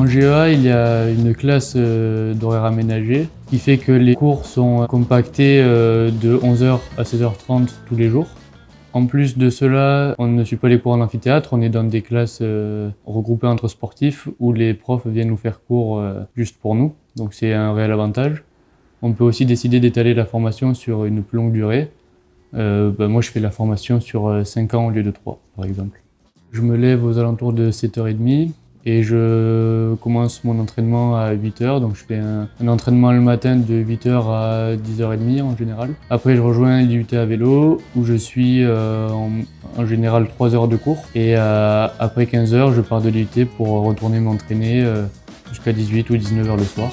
En GEA, il y a une classe euh, d'horaire aménagé qui fait que les cours sont compactés euh, de 11h à 16h30 tous les jours. En plus de cela, on ne suit pas les cours en amphithéâtre, on est dans des classes euh, regroupées entre sportifs où les profs viennent nous faire cours juste pour nous, donc c'est un réel avantage. On peut aussi décider d'étaler la formation sur une plus longue durée. Ben, moi, je fais la formation sur 5 ans au lieu de 3, par exemple. Je me lève aux alentours de 7h30 et je commence mon entraînement à 8h. Donc je fais un, entraînement le matin de 8h à 10h30 en général. Après je rejoins l'IUT à vélo où je suis euh, en, général 3 heures de cours. Et euh, après 15h je pars de l'IUT pour retourner m'entraîner euh, jusqu'à 18 ou 19h le soir.